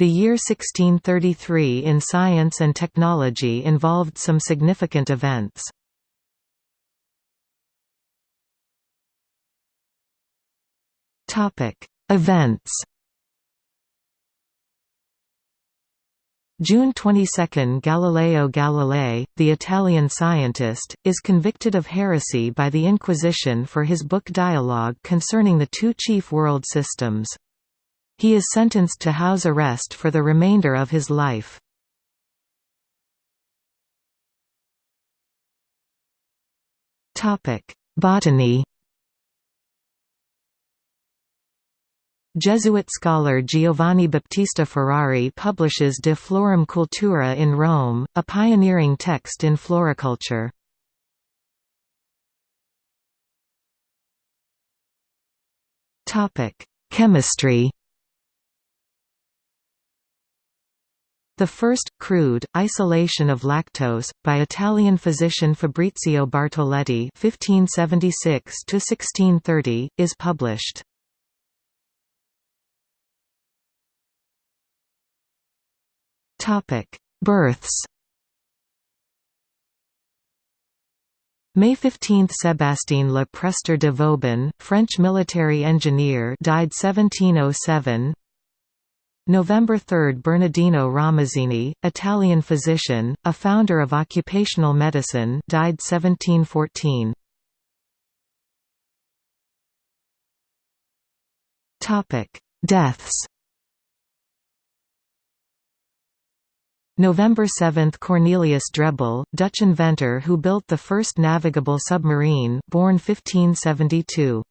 The year 1633 in science and technology involved some significant events. Events June 22 – Galileo Galilei, the Italian scientist, is convicted of heresy by the Inquisition for his book Dialogue concerning the two chief world systems. He is sentenced to house arrest for the remainder of his life. Botany Jesuit scholar Giovanni Battista Ferrari publishes De Florum Cultura in Rome, a pioneering text in floriculture. Chemistry The first, crude, isolation of lactose, by Italian physician Fabrizio Bartoletti (1576–1630), is published. Births. May 15 – Sébastien Le Prestre de Vauban, French military engineer died 1707 November 3 – Bernardino Ramazzini, Italian physician, a founder of occupational medicine died 1714. Deaths November 7 – Cornelius Drebbel, Dutch inventor who built the first navigable submarine born 1572.